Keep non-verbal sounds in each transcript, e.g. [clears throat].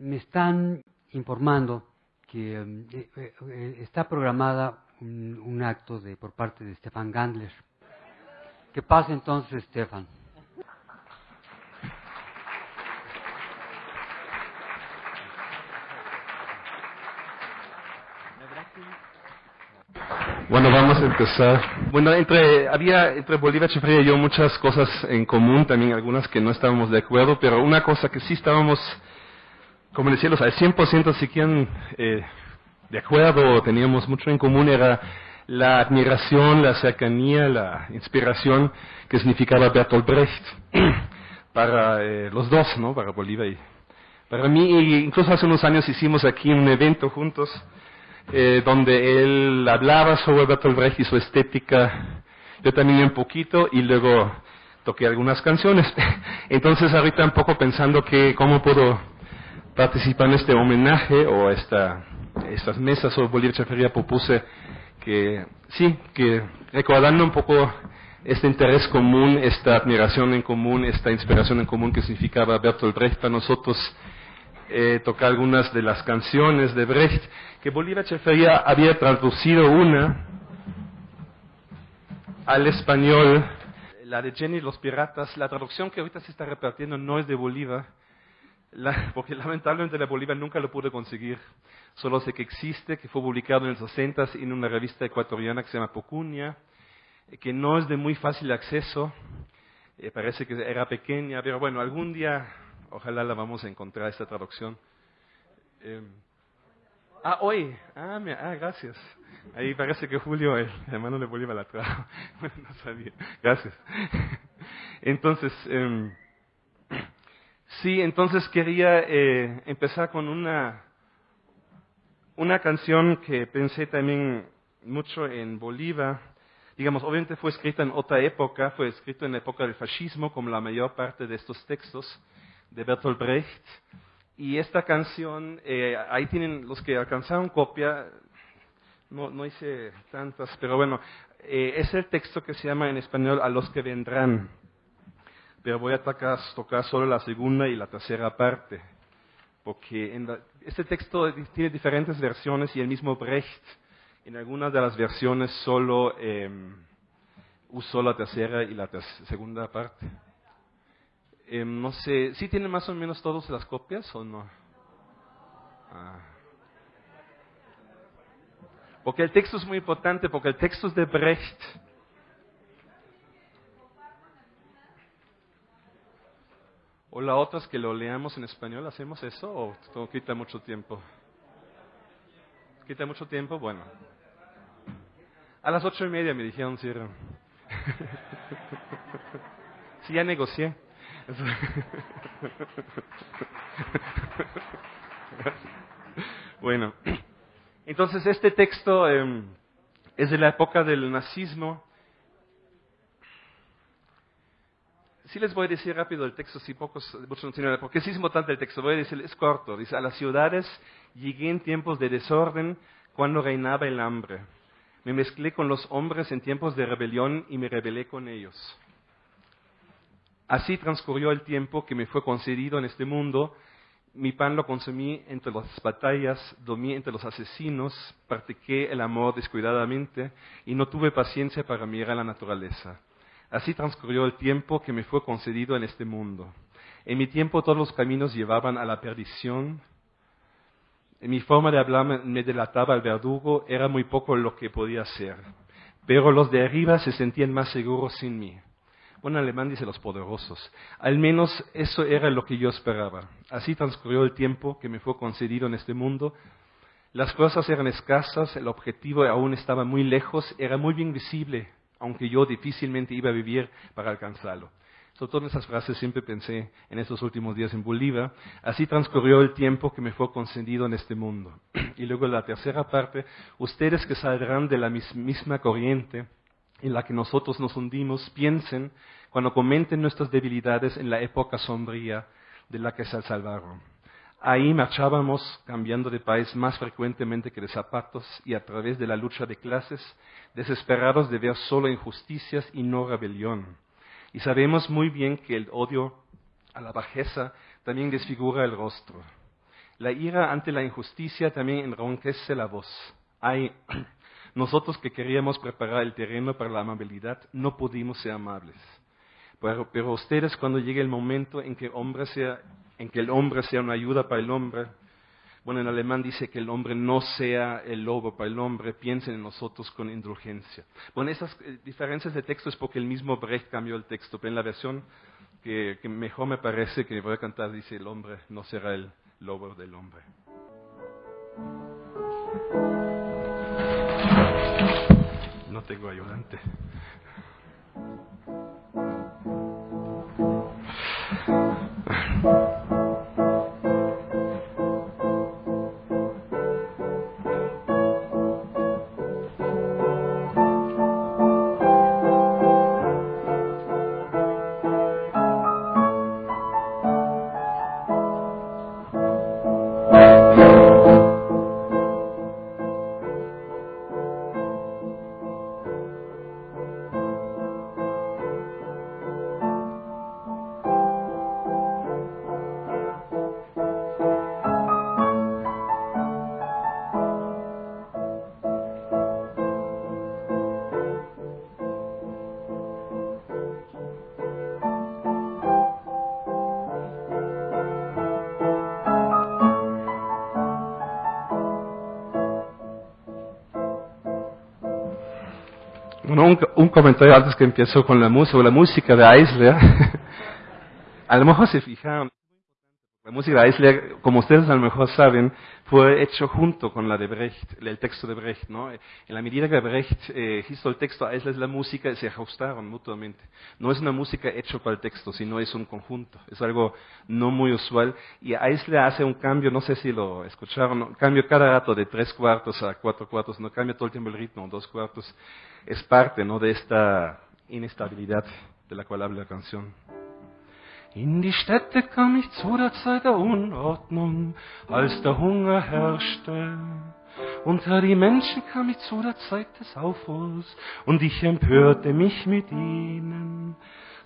Me están informando que eh, eh, eh, está programada un, acto de, por parte de Stefan Gandler. Que pase entonces, Stefan. Bueno, vamos a empezar. Bueno, entre, había entre Bolívar Echeverría y yo muchas cosas en común, también algunas que no estábamos de acuerdo, pero una cosa que sí estábamos, como decía, al 100% siquiera eh, de acuerdo, teníamos mucho en común, era la admiración, la cercanía, la inspiración que significaba Bertolt Brecht [clears throat] para eh, los dos, ¿no? Para Bolívar y para mí. incluso hace unos años hicimos aquí un evento juntos eh, donde él hablaba sobre Bertolt Brecht y su estética, yo también un poquito, y luego toqué algunas canciones. [laughs] Entonces ahorita un poco pensando que cómo puedo participar en este homenaje o esta, estas mesas sobre Bolívar Chafería propuse que sí, que recordando un poco este interés común, esta admiración en común, esta inspiración en común que significaba Bertolt Brecht para nosotros, eh, tocar algunas de las canciones de Brecht, que Bolívar Chefería había traducido una al español, la de Jenny los Piratas. La traducción que ahorita se está repartiendo no es de Bolívar, [laughs] porque lamentablemente la Bolívar nunca lo pude conseguir. Solo sé que existe, que fue publicado en los 60 en una revista ecuatoriana que se llama Pocunia, que no es de muy fácil acceso. Eh, parece que era pequeña, pero bueno, algún día Ojalá la vamos a encontrar esta traducción. Eh, ah, hoy. Ah, ah, gracias. Ahí parece que Julio, el hermano de Bolívar, la trajo. [laughs] no sabía. Gracias. [laughs] Entonces, eh, sí, entonces quería eh, empezar con una, una canción que pensé también mucho en Bolívar. Digamos, obviamente fue escrita en otra época, fue escrito en la época del fascismo, como la mayor parte de estos textos de Bertolt Brecht. Y esta canción, eh, ahí tienen los que alcanzaron copia, no, no hice tantas, pero bueno, eh, es el texto que se llama en español A los que vendrán. Pero voy a tocar, tocar solo la segunda y la tercera parte, porque en este texto tiene diferentes versiones y el mismo Brecht en algunas de las versiones solo eh, usó la tercera y la segunda parte. Eh, no sé, ¿sí tienen más o menos todas las copias o no? Ah. Porque el texto es muy importante, porque el texto es de Brecht. O la otra es que lo leamos en español, ¿hacemos eso o quita mucho tiempo? ¿Quita mucho tiempo? Bueno. A las ocho y media me dijeron cierran. [laughs] sí, ya negocié. [laughs] bueno, [clears throat] entonces este texto em, es de la época del nazismo. Sí les voy a decir rápido el texto, si pocos, muchos no tienen, porque sí es importante el texto, voy a decir, es corto. Dice, a las ciudades llegué en tiempos de desorden cuando reinaba el hambre. Me mezclé con los hombres en tiempos de rebelión y me rebelé con ellos. Así transcurrió el tiempo que me fue concedido en este mundo. Mi pan lo consumí entre las batallas, dormí entre los asesinos, practiqué el amor descuidadamente y no tuve paciencia para mirar la naturaleza. Así transcurrió el tiempo que me fue concedido en este mundo. En mi tiempo todos los caminos llevaban a la perdición. En mi forma de hablar me delataba el verdugo, era muy poco lo que podía hacer. Pero los de arriba se sentían más seguros sin mí. Bueno, alemán dice los poderosos. Al menos eso era lo que yo esperaba. Así transcurrió el tiempo que me fue concedido en este mundo. Las cosas eran escasas, el objetivo aún estaba muy lejos, era muy bien visible, aunque yo difícilmente iba a vivir para alcanzarlo. Sobre todas esas frases siempre pensé en estos últimos días en Bolívar. Así transcurrió el tiempo que me fue concedido en este mundo. [clears throat] Y luego la tercera parte, ustedes que saldrán de la misma corriente, en la que nosotros nos hundimos, piensen cuando comenten nuestras debilidades en la época sombría de la que se salvaron. Ahí marchábamos cambiando de país más frecuentemente que de zapatos y a través de la lucha de clases, desesperados de ver solo injusticias y no rebelión. Y sabemos muy bien que el odio a la bajeza también desfigura el rostro. La ira ante la injusticia también enronquece la voz. Hay, [clears throat] nosotros que queríamos preparar el terreno para la amabilidad, no pudimos ser amables. Pero, pero ustedes cuando llegue el momento en que, hombre sea, en que el hombre sea una ayuda para el hombre, bueno, en alemán dice que el hombre no sea el lobo para el hombre, piensen en nosotros con indulgencia. Bueno, esas eh, diferencias de texto es porque el mismo Brecht cambió el texto, pero en la versión que, que mejor me parece que voy a cantar dice el hombre no será el lobo del hombre. No tengo ayudante. Un, comentario antes que empiezo con la música, la música de Eisler. [laughs] a lo mejor se fijan, la música de Eisler, como ustedes a lo mejor saben, fue hecho junto con la de Brecht, el texto de Brecht, ¿no? En la medida que Brecht eh, hizo el texto, Eisler la música, se ajustaron mutuamente. No es una música hecha para el texto, sino es un conjunto. Es algo no muy usual. Y Eisler hace un cambio, no sé si lo escucharon, cambio cada rato de tres cuartos a cuatro cuartos, no cambia todo el tiempo el ritmo, dos cuartos. Es parte, ¿no? De esta inestabilidad de la cual habla la canción. In die Städte kam ich zu der Zeit der Unordnung, als der Hunger herrschte. Unter die Menschen kam ich zu der Zeit des Aufruhrs, und ich empörte mich mit ihnen.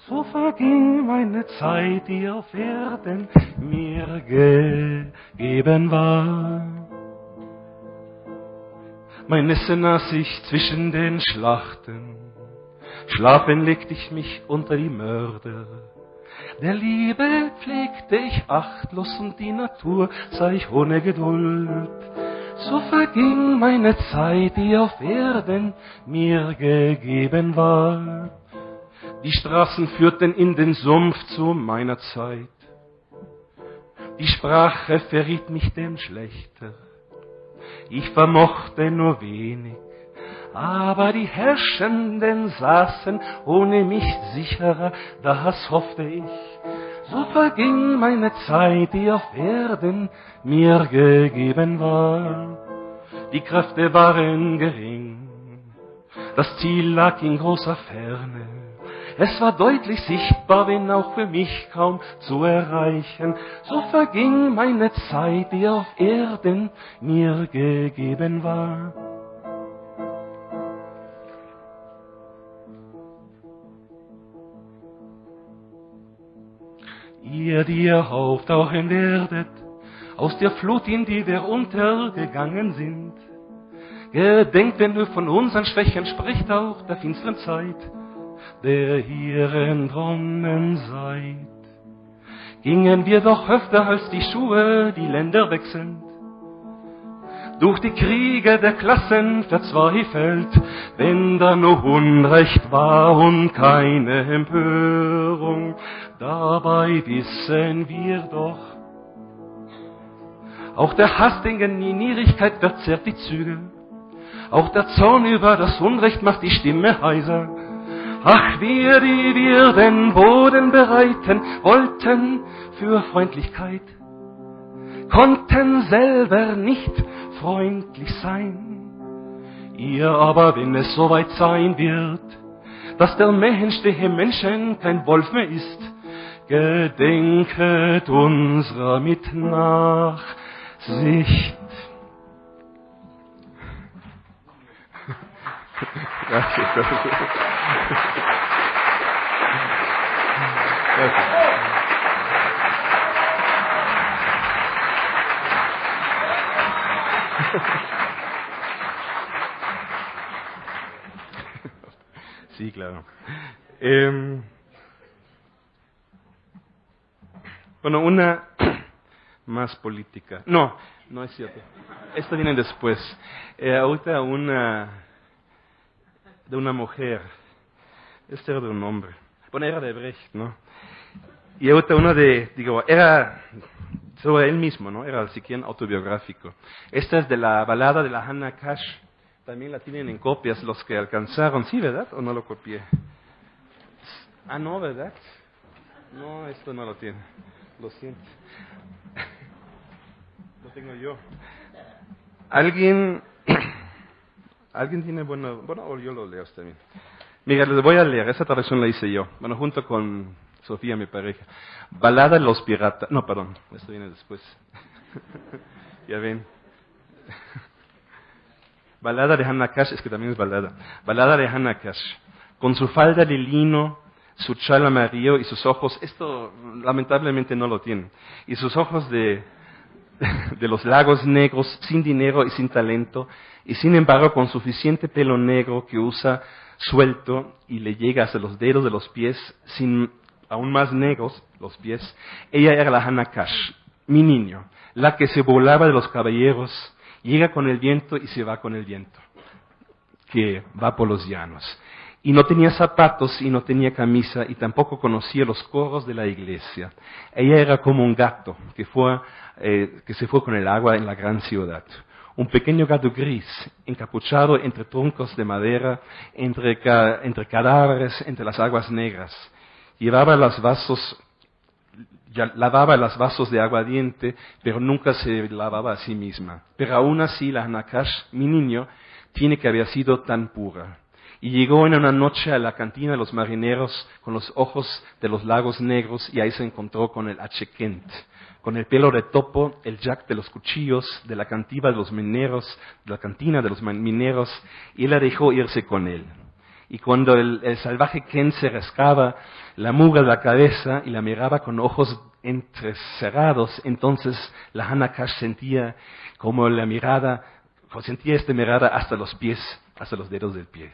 So verging meine Zeit, die auf Erden mir gegeben war. Mein Essen aß ich zwischen den Schlachten, schlafen legte ich mich unter die Mörder. Der Liebe pflegte ich achtlos und die Natur sah ich ohne Geduld. So verging meine Zeit, die auf Erden mir gegeben war. Die Straßen führten in den Sumpf zu meiner Zeit. Die Sprache verriet mich dem Schlechter. Ich vermochte nur wenig aber die Herrschenden saßen ohne mich sicherer, das hoffte ich. So verging meine Zeit, die auf Erden mir gegeben war. Die Kräfte waren gering, das Ziel lag in großer Ferne. Es war deutlich sichtbar, wenn auch für mich kaum zu erreichen. So verging meine Zeit, die auf Erden mir gegeben war. Ihr, die ihr auftauchen werdet, aus der Flut, in die wir untergegangen sind. Gedenkt, wenn du von unseren Schwächen spricht, auch der finsteren Zeit, der hier entronnen seid. Gingen wir doch öfter als die Schuhe, die Länder wechselnd, durch die Kriege der Klassen verzweifelt, wenn da nur Unrecht war und keine Empörung. Dabei wissen wir doch, auch der Hass den Nierigkeit verzerrt die Züge, auch der Zorn über das Unrecht macht die Stimme heiser. Ach, wir, die wir den Boden bereiten wollten für Freundlichkeit, konnten selber nicht freundlich sein. Ihr aber, wenn es soweit sein wird, dass der Mensch dem Menschen kein Wolf mehr ist, gedenket unserer mit Nachsicht. Gracias. [laughs] sí, claro. Eh, bueno, una [clears throat] más política. No, no es cierto. Esto viene después. Eh, ahorita una de una mujer. Este era de un hombre. Bueno, era de Brecht, ¿no? Y ahorita una de, digo, era sobre él mismo, ¿no? Era siquiera autobiográfico. Esta es de la balada de la Hannah Cash. También la tienen en copias los que alcanzaron. ¿Sí, verdad? ¿O no lo copié? Ah, no, ¿verdad? No, esto no lo tiene. Lo siento. [laughs] lo tengo yo. ¿Alguien, [clears throat] ¿alguien tiene bueno, bueno, yo lo leo también? Mira, les voy a leer, esa traducción la hice yo, bueno, junto con Sofía, mi pareja. Balada de los piratas, no, perdón, esto viene después. [laughs] ya ven. [laughs] balada de Hannah Cash, es que también es balada. Balada de Hannah Cash. Con su falda de lino, su chal amarillo y sus ojos, esto lamentablemente no lo tienen, y sus ojos de, [laughs] de los lagos negros, sin dinero y sin talento, y sin embargo con suficiente pelo negro que usa suelto y le llega hasta los dedos de los pies, sin aún más negros los pies, ella era la Hannah Cash, mi niño, la que se volaba de los caballeros, llega con el viento y se va con el viento, que va por los llanos y no tenía zapatos y no tenía camisa y tampoco conocía los coros de la iglesia. Ella era como un gato que, fue, eh, que se fue con el agua en la gran ciudad. Un pequeño gato gris, encapuchado entre troncos de madera, entre cadáveres, entre las aguas negras. Llevaba los vasos, lavaba los vasos de aguardiente, pero nunca se lavaba a sí misma. Pero aún así la Nakash, mi niño, tiene que haber sido tan pura y llegó en una noche a la cantina de los marineros con los ojos de los lagos negros y ahí se encontró con el Achekent, con el pelo de topo, el jack de los cuchillos, de la cantiva de los mineros, de la cantina de los mineros, y la dejó irse con él. Y cuando el, salvaje Ken se rascaba la muga de la cabeza y la miraba con ojos entrecerrados, entonces la Hanakash sentía como la mirada, sentía esta mirada hasta los pies, hasta los dedos del pie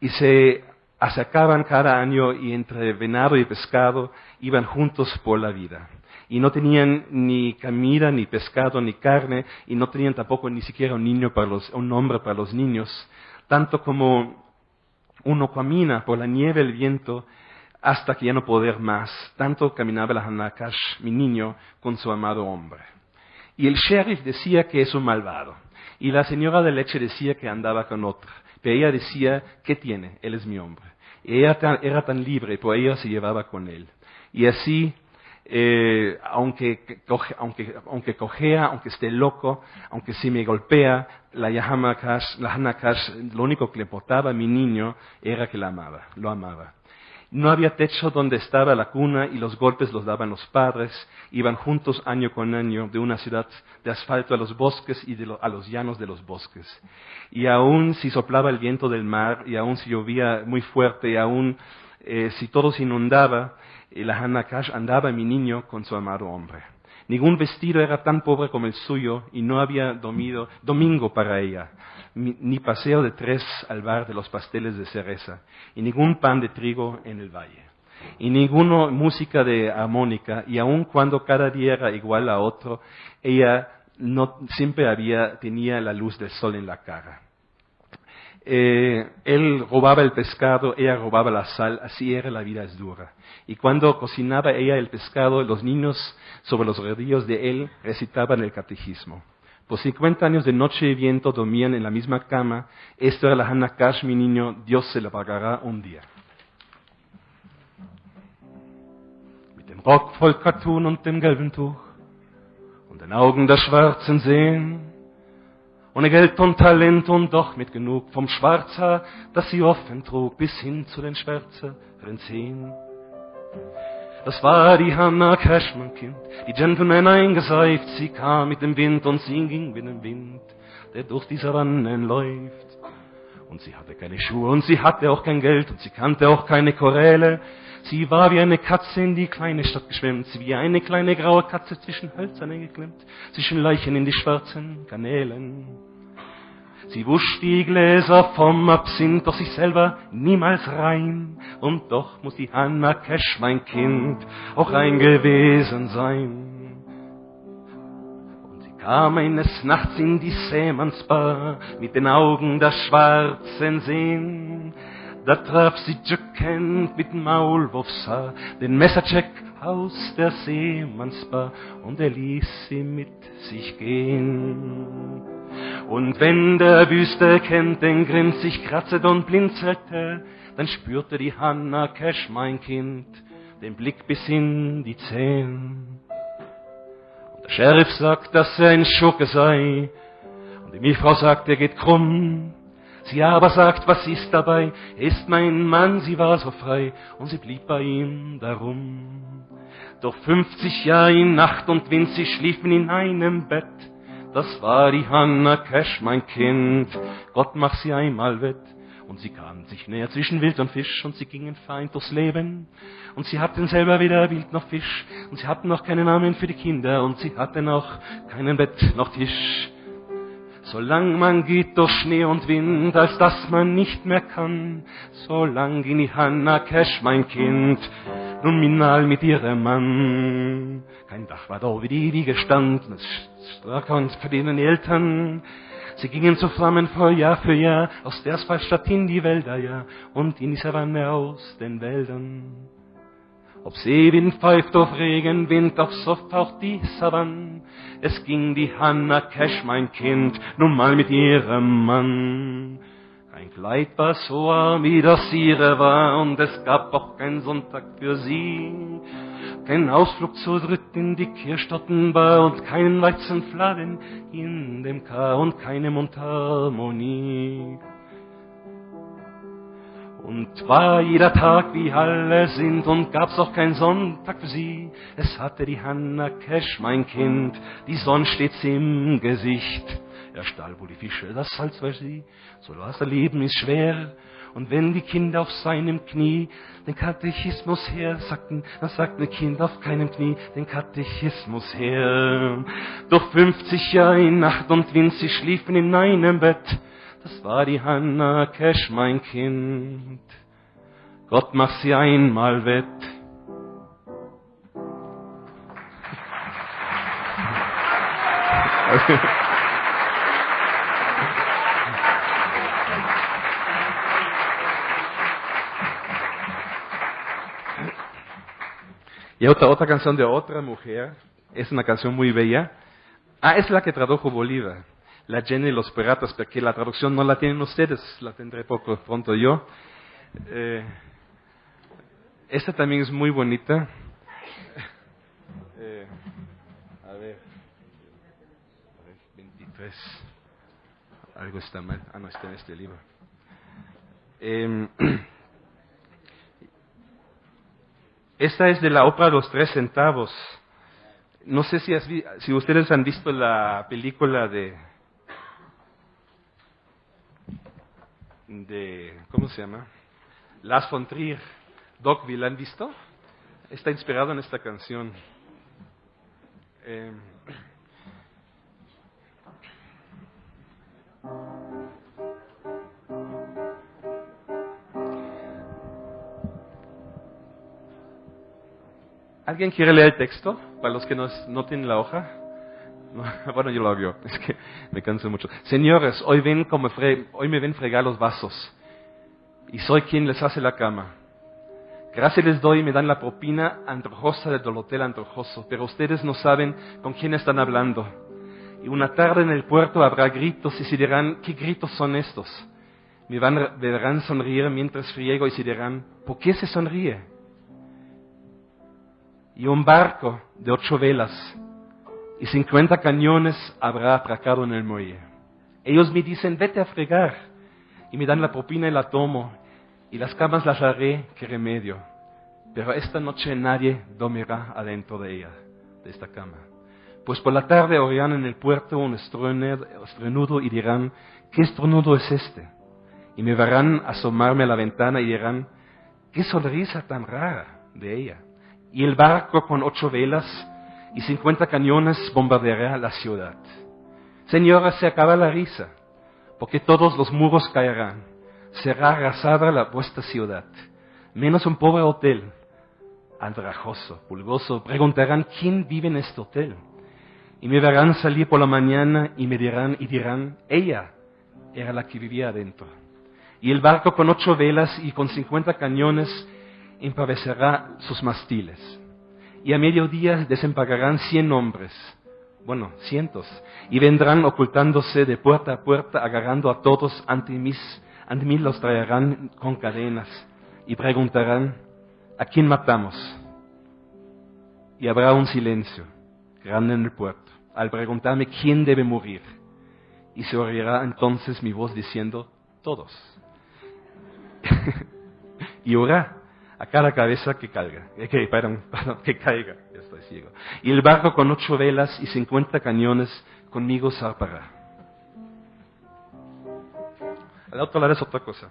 y se acercaban cada año y entre venado y pescado iban juntos por la vida. Y no tenían ni comida, ni pescado, ni carne, y no tenían tampoco ni siquiera un niño para los, un nombre para los niños. Tanto como uno camina por la nieve, el viento, hasta que ya no poder más. Tanto caminaba la Hanakash, mi niño, con su amado hombre. Y el sheriff decía que es un malvado. Y la señora de leche decía que andaba con otra. Pero ella decía, ¿qué tiene? Él es mi hombre. Y ella era tan libre, pues ella se llevaba con él. Y así, eh, aunque, aunque, aunque cojea, aunque esté loco, aunque si me golpea, la Yahama la Hanakash, lo único que le importaba a mi niño era que la amaba, lo amaba. No había techo donde estaba la cuna y los golpes los daban los padres. Iban juntos año con año de una ciudad de asfalto a los bosques y a los llanos de los bosques. Y aún si soplaba el viento del mar, y aún si llovía muy fuerte, y aún eh, si todo se inundaba, eh, la Hanakash andaba mi niño con su amado hombre. Ningún vestido era tan pobre como el suyo y no había domingo para ella ni paseo de tres al bar de los pasteles de cereza, y ningún pan de trigo en el valle, y ninguna música de armónica, y aun cuando cada día era igual a otro, ella no siempre había, tenía la luz del sol en la cara. Eh, él robaba el pescado, ella robaba la sal, así era la vida es dura. Y cuando cocinaba ella el pescado, los niños sobre los rodillos de él recitaban el catecismo. Por 50 años de noche y viento dormían en la misma cama. Esto era la Hannah Cash, mi niño. Dios se la pagará un día. Mit dem Rock voll Cartoon und dem gelben Tuch und den Augen der schwarzen Seen. Ohne Geld und Talent und doch mit genug vom Schwarzer, das sie offen trug, bis hin zu den schwärzeren Zehen. Das war die Hannah Cashman Kind, die Gentleman eingeseift. Sie kam mit dem Wind und sie ging mit dem Wind, der durch die Savannen läuft. Und sie hatte keine Schuhe und sie hatte auch kein Geld und sie kannte auch keine Choräle. Sie war wie eine Katze in die kleine Stadt geschwemmt, wie eine kleine graue Katze zwischen Hölzern eingeklemmt, zwischen Leichen in die schwarzen Kanälen. Sie wusch die Gläser vom Absinth, doch sich selber niemals rein. Und doch muss die Hanna Cash, mein Kind, auch rein gewesen sein. Und sie kam eines Nachts in die Seemannsbar mit den Augen der schwarzen Seen. Da traf sie Jack Kent mit Maulwurfshaar, den Messercheck aus der Seemannsbar, und er ließ sie mit sich gehen. Und wenn der Wüste kennt den Grind sich kratzet und blinzelte, dann spürte die Hanna Cash, mein Kind, den Blick bis in die Zehen. Und der Sheriff sagt, dass er ein Schurke sei, und die Milchfrau sagt, er geht krumm. Sie aber sagt, was ist dabei? Er ist mein Mann, sie war so frei, und sie blieb bei ihm darum. Doch fünfzig Jahre in Nacht und Wind, sie schliefen in einem Bett, das war die Hanna Cash, mein Kind. Gott mach sie einmal wett. Und sie kamen sich näher zwischen Wild und Fisch und sie gingen fein durchs Leben. Und sie hatten selber weder Wild noch Fisch. Und sie hatten noch keinen Namen für die Kinder und sie hatten noch keinen Bett noch Tisch. Solang man geht durch Schnee und Wind, als dass man nicht mehr kann, solang ging die Hanna Cash, mein Kind, nun minal mit ihrem Mann. Kein Dach war da, wie die Wiege stand, und für denen Eltern. Sie gingen zu Flammen vor Jahr für Jahr, aus der Asphaltstadt in die Wälder, ja, und in die Savanne aus den Wäldern. Ob Seewind pfeift auf Regenwind, ob Soft auch die Savanne, es ging die Hanna Cash, mein Kind, nun mal mit ihrem Mann. Kein Kleid war so arm, wie das ihre war, und es gab auch keinen Sonntag für sie. Kein Ausflug zu dritt in die Kirchstottenbar und keinen Weizenfladen in dem K und keine Mundharmonie. Und war jeder Tag wie alle sind und gab's auch keinen Sonntag für sie. Es hatte die Hanna Cash, mein Kind, die Sonne stets im Gesicht. Er stahl wohl die Fische, das Salz sie, so was Leben ist schwer. Und wenn die Kinder auf seinem Knie den Katechismus her sagten, dann sagt ein Kind auf keinem Knie den Katechismus her. Doch fünfzig Jahre in Nacht und Wind, sie schliefen in einem Bett. Das war die Hanna Cash, mein Kind. Gott mach sie einmal wett. [laughs] Y otra, otra canción de otra mujer, es una canción muy bella. Ah, es la que tradujo Bolívar, la Jenny y los Piratas, porque la traducción no la tienen ustedes, la tendré poco pronto yo. Eh, esta también es muy bonita. [laughs] Eh, a ver, 23. Algo está mal. Ah, no, está en este libro. Eh, [clears throat] Esta es de la ópera Los Tres Centavos. No sé si, si ustedes han visto la película de, de, ¿cómo se llama? Las von Trier. Dogville, ¿la han visto? Está inspirado en esta canción. Eh, ¿Alguien quiere leer el texto? Para los que no, no tienen la hoja. [laughs] bueno, yo lo hago. [laughs] Es que me canso mucho. Señores, hoy, ven como hoy me ven fregar los vasos. Y soy quien les hace la cama. Gracias les doy y me dan la propina antrojosa del hotel antrojoso. Pero ustedes no saben con quién están hablando. Y una tarde en el puerto habrá gritos y se dirán, ¿qué gritos son estos? Me van, verán sonreír mientras friego y se dirán, ¿por qué se sonríe? Y un barco de ocho velas y cincuenta cañones habrá atracado en el muelle. Ellos me dicen, vete a fregar, y me dan la propina y la tomo, y las camas las haré, qué remedio. Pero esta noche nadie dormirá adentro de ella, de esta cama. Pues por la tarde oirán en el puerto un estruendo y dirán, ¿qué estruendo es este? y me verán asomarme a la ventana y dirán, qué sonrisa tan rara de ella. Y el barco con ocho velas y cincuenta cañones bombardeará la ciudad. Señora, se acaba la risa, porque todos los muros caerán. Será arrasada la vuestra ciudad, menos un pobre hotel. Andrajoso, pulgoso, preguntarán quién vive en este hotel. Y me verán salir por la mañana y me dirán, y dirán, ella era la que vivía adentro. Y el barco con ocho velas y con cincuenta cañones empavecerá sus mastiles. Y a mediodía desempagarán cien hombres, bueno, cientos, y vendrán ocultándose de puerta a puerta, agarrando a todos ante, mis, ante mí los traerán con cadenas y preguntarán, ¿a quién matamos? Y habrá un silencio grande en el puerto al preguntarme quién debe morir. Y se oirá entonces mi voz diciendo, todos. [laughs] y orá a cada cabeza que caiga, eh, que, [laughs] que caiga, ya estoy ciego. Y el barco con ocho velas y cincuenta cañones conmigo zarpará. Al otro lado es otra cosa.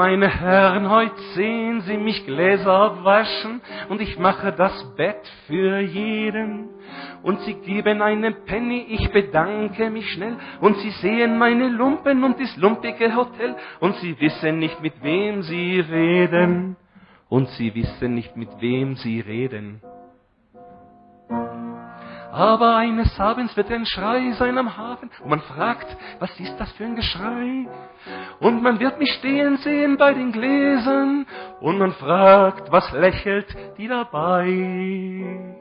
Meine Herren, heut sehen Sie mich Gläser waschen und ich mache das Bett für jeden. Und Sie geben einen Penny, ich bedanke mich schnell. Und Sie sehen meine Lumpen und das lumpige Hotel. Und Sie wissen nicht, mit wem Sie reden. Und Sie wissen nicht, mit wem Sie reden. Aber eines Abends wird ein Schrei sein am Hafen und man fragt, was ist das für ein Geschrei? Und man wird mich stehen sehen bei den Gläsern und man fragt, was lächelt die dabei?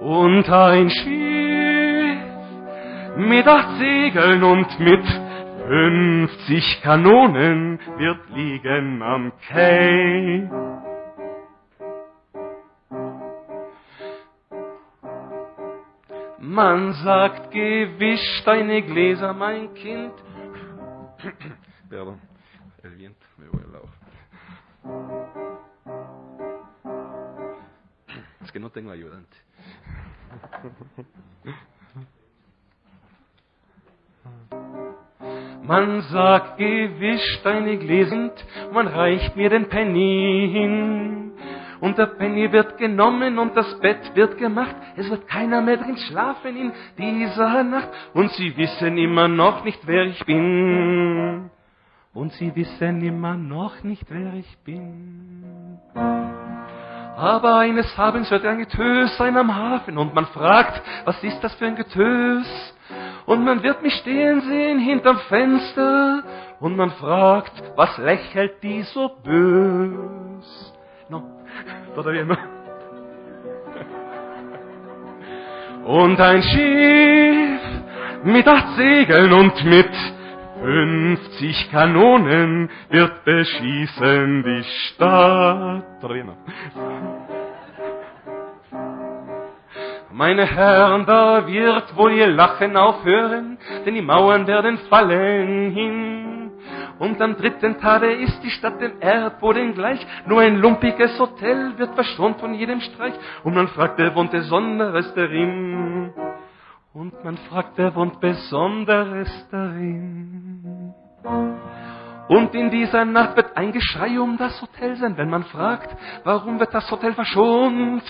Und ein Schiff mit acht Segeln und mit fünfzig Kanonen wird liegen am Quai. Man sagt, gewisch deine Gläser, mein Kind. Perdón, el viento me vuela Es que no tengo ayudante. Man sagt, gewisch deine Gläser, man reicht mir den Penny hin und der Penny wird genommen und das Bett wird gemacht. Es wird keiner mehr drin schlafen in dieser Nacht und sie wissen immer noch nicht, wer ich bin. Und sie wissen immer noch nicht, wer ich bin. Aber eines Abends wird ein Getös sein am Hafen und man fragt, was ist das für ein Getös? Und man wird mich stehen sehen hinterm Fenster und man fragt, was lächelt die so bös? No. Todavía no. Und ein Schiff mit acht Segeln und mit 50 Kanonen wird beschießen die Stadt. Meine Herren, da wird wohl ihr Lachen aufhören, denn die Mauern werden fallen hin. Und am dritten Tage ist die Stadt dem Erdboden gleich. Nur ein lumpiges Hotel wird verschont von jedem Streich. Und man fragt, wer wohnt Besonderes darin? Und man fragt, wer wohnt Besonderes darin? Und in dieser Nacht wird ein Geschrei um das Hotel sein, wenn man fragt, warum wird das Hotel verschont?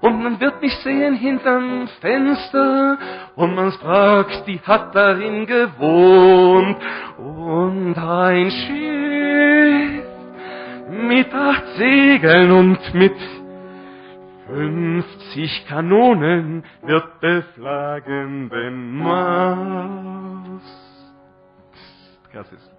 Und man wird mich sehen hinterm Fenster und man fragt, die hat darin gewohnt. Und ein Schiff mit acht Segeln und mit fünfzig Kanonen wird beflagen den Gracias.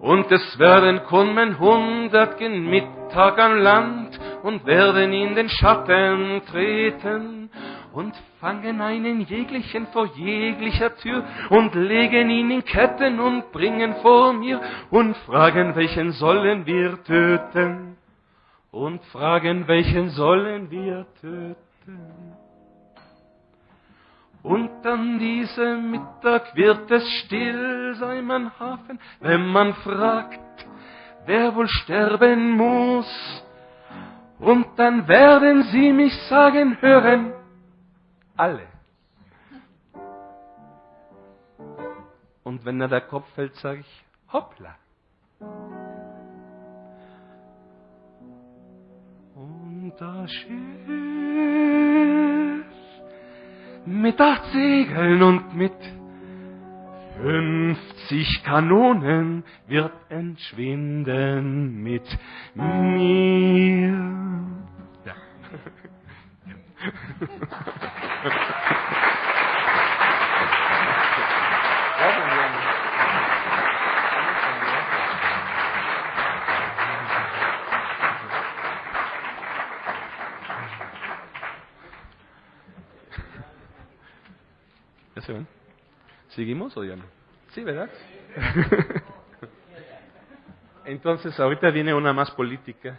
Und es werden kommen hundert gen Mittag am Land und werden in den Schatten treten und fangen einen jeglichen vor jeglicher Tür und legen ihn in Ketten und bringen vor mir und fragen, welchen sollen wir töten? Und fragen, welchen sollen wir töten? Und an diesem Mittag wird es still sein, mein Hafen, wenn man fragt, wer wohl sterben muss. Und dann werden sie mich sagen hören, alle. Und wenn er der Kopf fällt, sage ich, hoppla. Und das Schiff mit acht Segeln und mit fünfzig Kanonen wird entschwinden mit mir. ¿Seguimos o ya no? Sí, ¿verdad? [laughs] Entonces, ahorita viene una más política.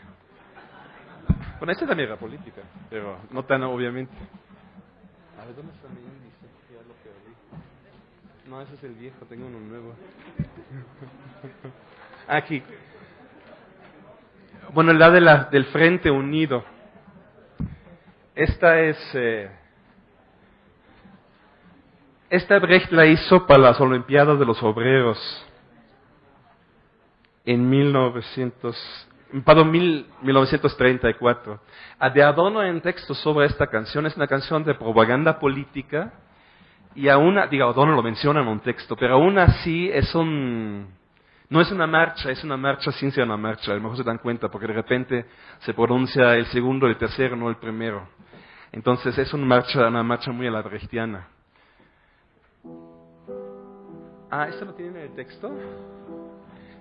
Bueno, esta también era política, pero no tan obviamente. A ver, ¿dónde está mi índice? Ya lo perdí. No, ese es el viejo, tengo uno nuevo. [laughs] Aquí. Bueno, la de la, del Frente Unido. Esta es... Eh, esta Brecht la hizo para las Olimpiadas de los Obreros en 1900, para 1934. A de Adorno en texto sobre esta canción es una canción de propaganda política y aún, digo, Adorno lo menciona en un texto, pero aún así es un, no es una marcha, es una marcha sin ser una marcha, a lo mejor se dan cuenta porque de repente se pronuncia el segundo, el tercero, no el primero. Entonces es una marcha, una marcha muy a la brechtiana. Ah, ¿esto lo tienen en el texto?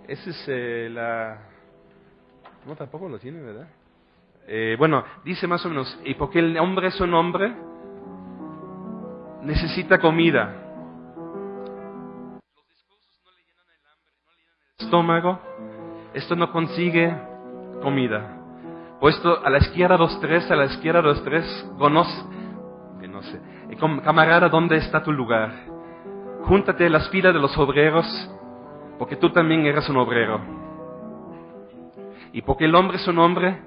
Ese es eh, la... No, tampoco lo tiene, ¿verdad? Eh, bueno, dice más o menos, y porque el hombre es un hombre, necesita comida. Los discursos no le llenan el hambre, no le llenan el estómago. Esto no consigue comida. Puesto a la izquierda dos tres, a la izquierda dos tres, conoce, que no sé, camarada, ¿dónde está tu lugar? Júntate a las filas de los obreros, porque tú también eres un obrero. Y porque el hombre es un hombre,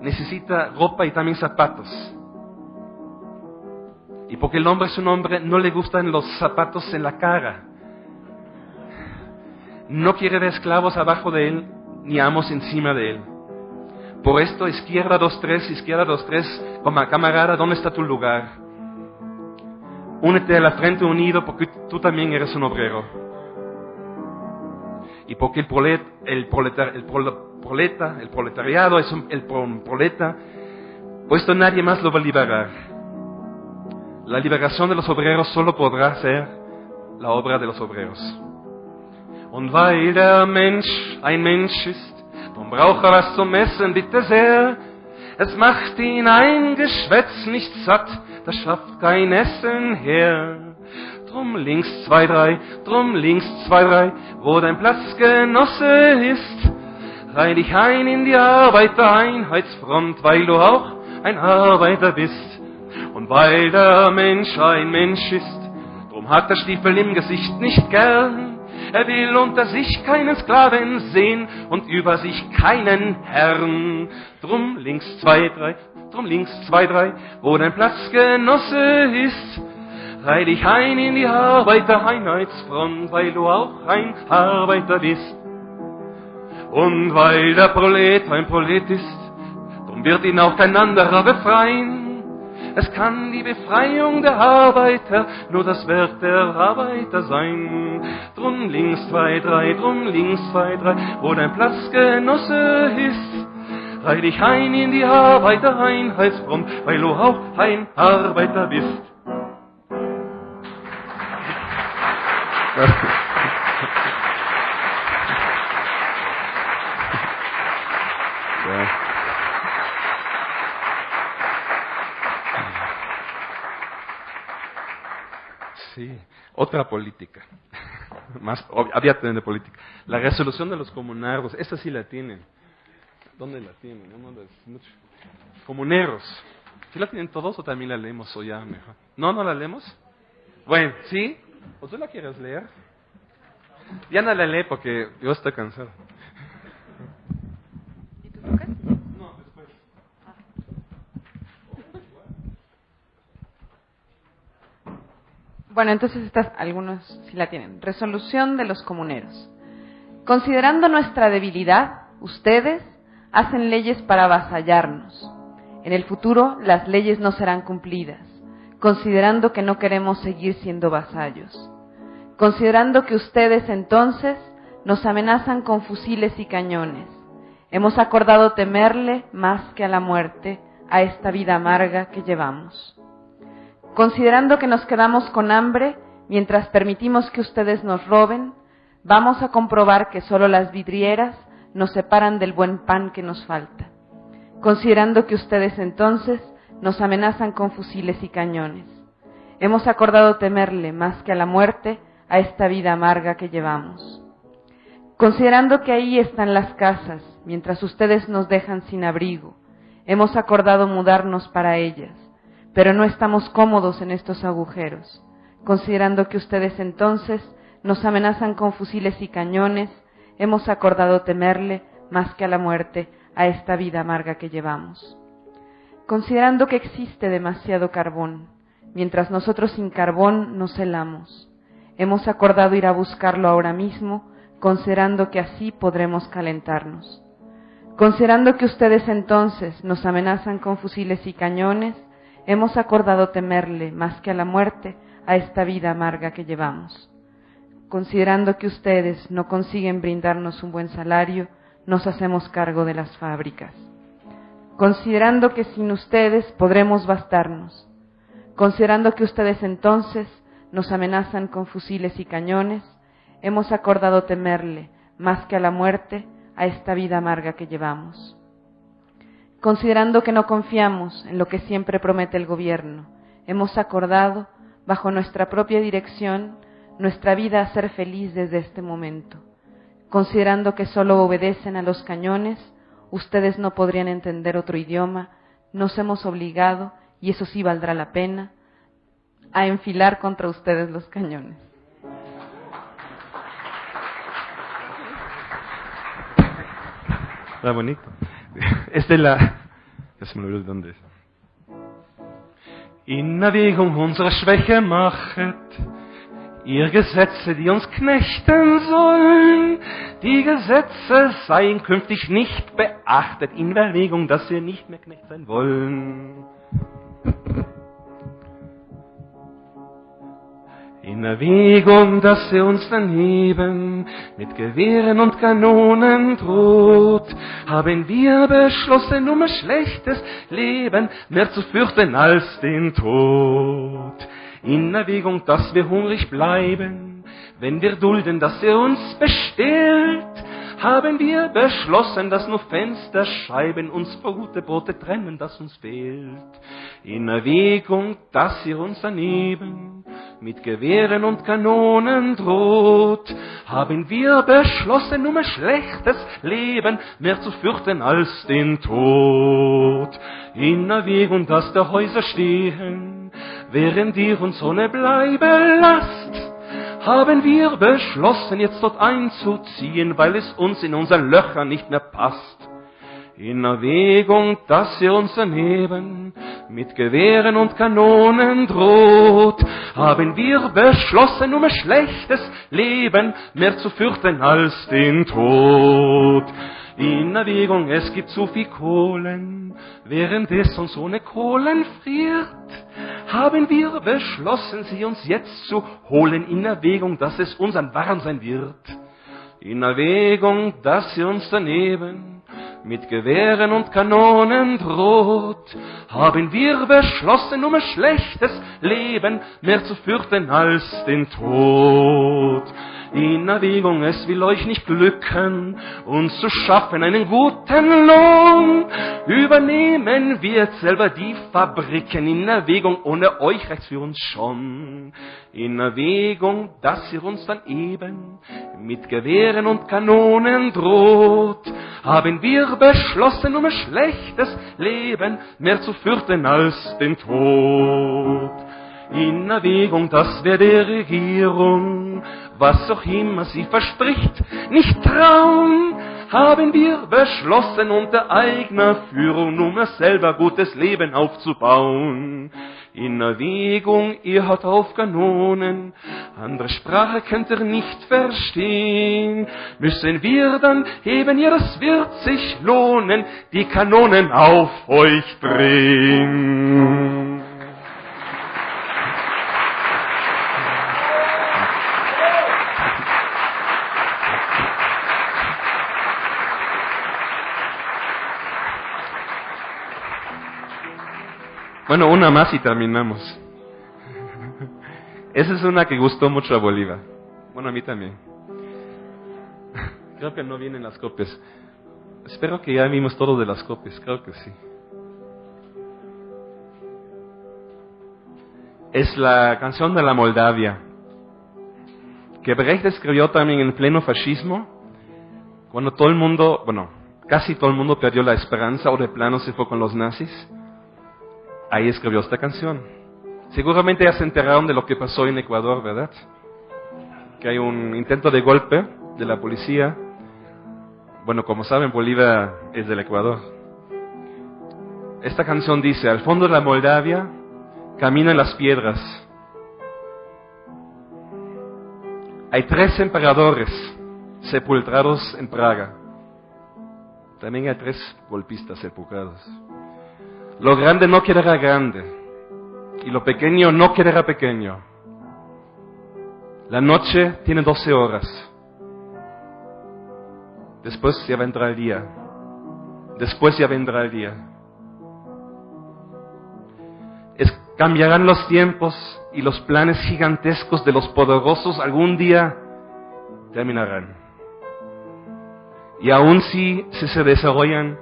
necesita ropa y también zapatos. Y porque el hombre es un hombre, no le gustan los zapatos en la cara. No quiere ver esclavos abajo de él, ni amos encima de él. Por esto, izquierda dos tres, izquierda dos tres, como camarada, ¿dónde está tu lugar? Únete a la frente unido porque tú también eres un obrero. Y porque el, prolet, el, proletar, el proleta, el proletariado es un, el proleta, puesto nadie más lo va a liberar. La liberación de los obreros solo podrá ser la obra de los obreros. Und weil der Mensch ein Mensch ist, dann braucht er was zum Essen, bitte sehr. Es macht ihn ein Geschwätz nicht satt, das schafft kein Essen her. Drum links zwei, drei, drum links zwei, drei, wo dein Platzgenosse ist. Reih dich ein in die Arbeitereinheitsfront, weil du auch ein Arbeiter bist. Und weil der Mensch ein Mensch ist, drum hat der Stiefel im Gesicht nicht gern. Er will unter sich keinen Sklaven sehen und über sich keinen Herrn. Drum links zwei, drei, drum links zwei, drei, wo dein Platzgenosse ist. Reih dich ein in die Arbeitereinheitsfront, weil du auch ein Arbeiter bist. Und weil der Prolet ein Prolet ist, drum wird ihn auch kein anderer befreien. Es kann die Befreiung der Arbeiter nur das Werk der Arbeiter sein. Drum links zwei, drei, drum links zwei, drei, wo dein Platzgenosse ist. Reih dich ein in die Arbeitereinheitsfront, weil du auch ein Arbeiter bist. Sí, otra política. Más, había de política. La resolución de los comunardos, esa sí la tienen. ¿Dónde la tienen? No, no, mucho. Comuneros. ¿Sí la tienen todos o también la leemos o ya mejor? ¿No, no la leemos? Bueno, ¿sí? ¿O tú la quieres leer? Ya no la lee porque yo estoy cansado. ¿Y tú, Lucas? No, después. Bueno, entonces estas algunos sí la tienen. Resolución de los comuneros. Considerando nuestra debilidad, ustedes hacen leyes para avasallarnos. En el futuro las leyes no serán cumplidas, considerando que no queremos seguir siendo vasallos. Considerando que ustedes entonces nos amenazan con fusiles y cañones. Hemos acordado temerle más que a la muerte, a esta vida amarga que llevamos. Considerando que nos quedamos con hambre mientras permitimos que ustedes nos roben, vamos a comprobar que solo las vidrieras nos separan del buen pan que nos falta. Considerando que ustedes entonces nos amenazan con fusiles y cañones. Hemos acordado temerle más que a la muerte, a esta vida amarga que llevamos. Considerando que ahí están las casas, mientras ustedes nos dejan sin abrigo, hemos acordado mudarnos para ellas, pero no estamos cómodos en estos agujeros, considerando que ustedes entonces nos amenazan con fusiles y cañones, hemos acordado temerle más que a la muerte, a esta vida amarga que llevamos. Considerando que existe demasiado carbón, mientras nosotros sin carbón nos helamos, hemos acordado ir a buscarlo ahora mismo, considerando que así podremos calentarnos. Considerando que ustedes entonces nos amenazan con fusiles y cañones, hemos acordado temerle más que a la muerte, a esta vida amarga que llevamos. Considerando que ustedes no consiguen brindarnos un buen salario, nos hacemos cargo de las fábricas. Considerando que sin ustedes podremos bastarnos. Considerando que ustedes entonces nos amenazan con fusiles y cañones, hemos acordado temerle más que a la muerte, a esta vida amarga que llevamos. Considerando que no confiamos en lo que siempre promete el gobierno, hemos acordado, bajo nuestra propia dirección, nuestra vida a ser feliz desde este momento. Considerando que solo obedecen a los cañones, ustedes no podrían entender otro idioma, nos hemos obligado, y eso sí valdrá la pena, a enfilar contra ustedes los cañones. Está bonito. [laughs] Esta es la. Ya se me olvidó dónde es. In unserer Schwäche ihr Gesetze, die uns knechten sollen. Die Gesetze seien künftig nicht beachtet, in Erwägung, dass wir nicht mehr Knecht sein wollen. In Erwägung, dass er uns daneben mit Gewehren und Kanonen droht, haben wir beschlossen, um ein schlechtes Leben mehr zu fürchten als den Tod. In Erwägung, dass wir hungrig bleiben, wenn wir dulden, dass er uns bestellt, haben wir beschlossen, dass nur Fensterscheiben uns vor gute Brote trennen, das uns fehlt. In Erwägung, dass ihr uns daneben mit Gewehren und Kanonen droht, haben wir beschlossen, um ein schlechtes Leben mehr zu fürchten als den Tod. In Erwägung, dass der Häuser stehen, während ihr uns ohne bleiben lasst, haben wir beschlossen, jetzt dort einzuziehen, weil es uns in unseren Löchern nicht mehr passt. In Erwägung, dass ihr uns daneben mit Gewehren und Kanonen droht, haben wir beschlossen, um ein schlechtes Leben mehr zu fürchten als den Tod. In Erwägung, es gibt zu viel Kohlen, während es uns ohne Kohlen friert, haben wir beschlossen, sie uns jetzt zu holen, in Erwägung, dass es uns ein Warm sein wird. In Erwägung, dass sie uns daneben mit Gewehren und Kanonen droht, haben wir beschlossen, um ein schlechtes Leben mehr zu fürchten als den Tod. In Erwägung, es will euch nicht glücken, uns zu schaffen einen guten Lohn. Übernehmen wir selber die Fabriken in Erwägung, ohne euch reicht's für uns schon. In Erwägung, dass ihr uns dann eben mit Gewehren und Kanonen droht, haben wir beschlossen, um ein schlechtes Leben mehr zu fürchten als den Tod. in Erwägung, dass wir der Regierung, was auch immer sie verspricht, nicht trauen, haben wir beschlossen, unter eigener Führung, um es selber gutes Leben aufzubauen. In Erwägung, ihr auf Kanonen, andere Sprache könnt ihr nicht verstehen. Müssen wir dann heben, ihr, es wird sich lohnen, die Kanonen auf euch drehen. Bueno, una más y terminamos. [laughs] Esa es una que gustó mucho a Bolívar. Bueno, a mí también. [laughs] Creo que no vienen las copias. Espero que ya vimos todo de las copias, creo que sí. Es la canción de la Moldavia, que Brecht escribió también en pleno fascismo, cuando todo el mundo, bueno, casi todo el mundo perdió la esperanza o de plano se fue con los nazis ahí escribió esta canción. Seguramente ya se enteraron de lo que pasó en Ecuador, ¿verdad? Que hay un intento de golpe de la policía. Bueno, como saben, Bolivia es del Ecuador. Esta canción dice, al fondo de la Moldavia caminan las piedras. Hay tres emperadores sepultados en Praga. También hay tres golpistas sepultados. Lo grande no quedará grande y lo pequeño no quedará pequeño. La noche tiene doce horas. Después ya vendrá el día. Después ya vendrá el día. cambiarán los tiempos y los planes gigantescos de los poderosos algún día terminarán. Y aun si se desarrollan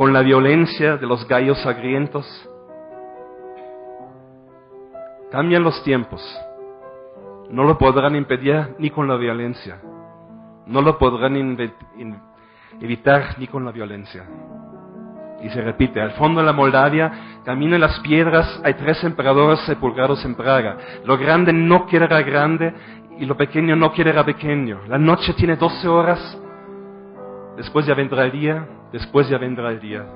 con la violencia de los gallos sangrientos. Cambian los tiempos. No lo podrán impedir ni con la violencia. No lo podrán evitar ni con la violencia. Y se repite, al fondo de la Moldavia caminan las piedras, hay tres emperadores sepultados en Praga. Lo grande no quedará grande y lo pequeño no quedará pequeño. La noche tiene doce horas, después ya vendrá el día, después ya vendrá el día.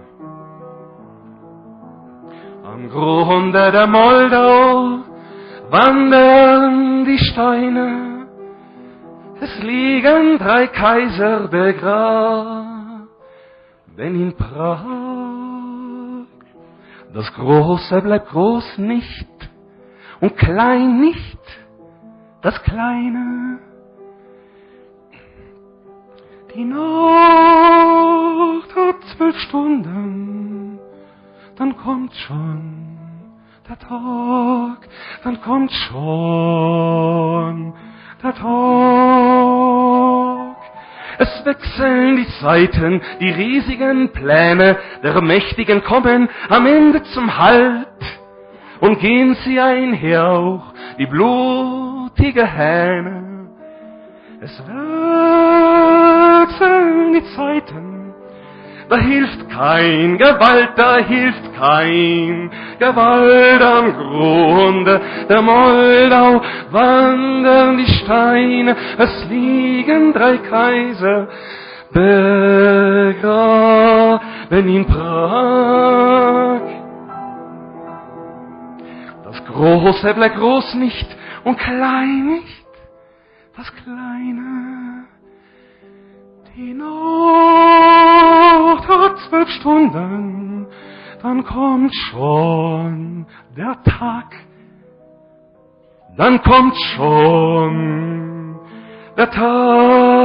Am Grunde der Moldau wandern die Steine, es liegen drei Kaiser begraben in Prag. Das Große bleibt groß nicht und klein nicht, das Kleine die Nacht hat zwölf Stunden, dann kommt schon der Tag, dann kommt schon der Tag. Es wechseln die Zeiten, die riesigen Pläne der Mächtigen kommen am Ende zum Halt und gehen sie einher auch wie blutige Hähne. Es wechseln die Zeiten, da hilft kein Gewalt, da hilft kein Gewalt am Grunde der Moldau wandern die Steine, es liegen drei Kaiser begraben in Prag. Das Große bleibt groß nicht und klein nicht das Kleine. Die Nacht hat zwölf Stunden, dann kommt schon der Tag. Dann kommt schon der Tag.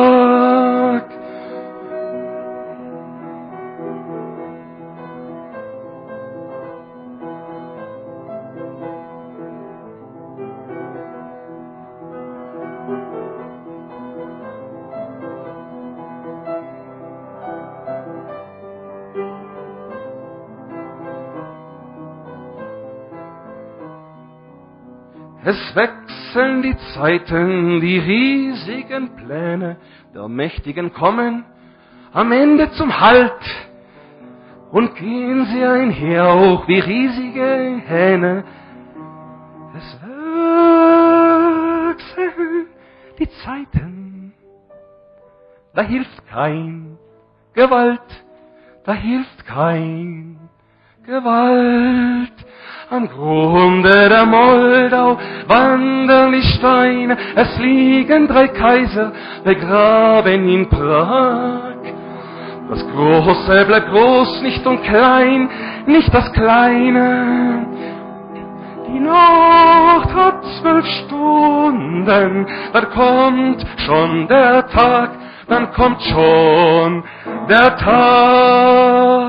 Es wechseln die Zeiten, die riesigen Pläne der Mächtigen kommen am Ende zum Halt und gehen sie einher auch wie riesige Hähne. Es wechseln die Zeiten, da hilft kein Gewalt, da hilft kein Gewalt. Am Grunde der Moldau wandern die Steine, es liegen drei Kaiser begraben in Prag. Das Große bleibt groß, nicht und klein, nicht das Kleine. Die Nacht hat zwölf Stunden, dann kommt schon der Tag, dann kommt schon der Tag.